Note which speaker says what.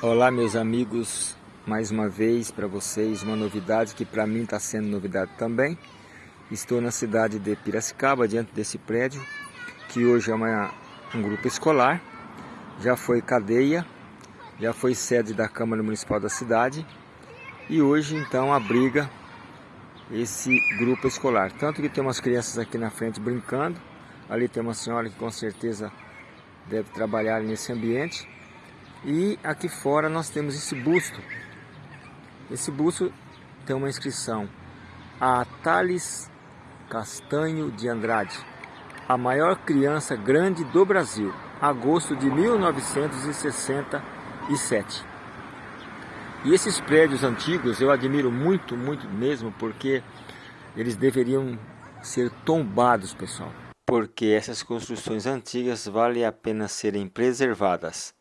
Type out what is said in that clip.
Speaker 1: Olá meus amigos, mais uma vez para vocês uma novidade que para mim está sendo novidade também. Estou na cidade de Piracicaba, diante desse prédio, que hoje é uma, um grupo escolar, já foi cadeia, já foi sede da Câmara Municipal da cidade e hoje então abriga esse grupo escolar. Tanto que tem umas crianças aqui na frente brincando, ali tem uma senhora que com certeza deve trabalhar nesse ambiente e aqui fora nós temos esse busto. Esse busto tem uma inscrição. A Thales Castanho de Andrade, a maior criança grande do Brasil, agosto de 1967. E esses prédios antigos eu admiro muito, muito mesmo, porque eles deveriam ser tombados, pessoal. Porque essas construções antigas vale a pena serem preservadas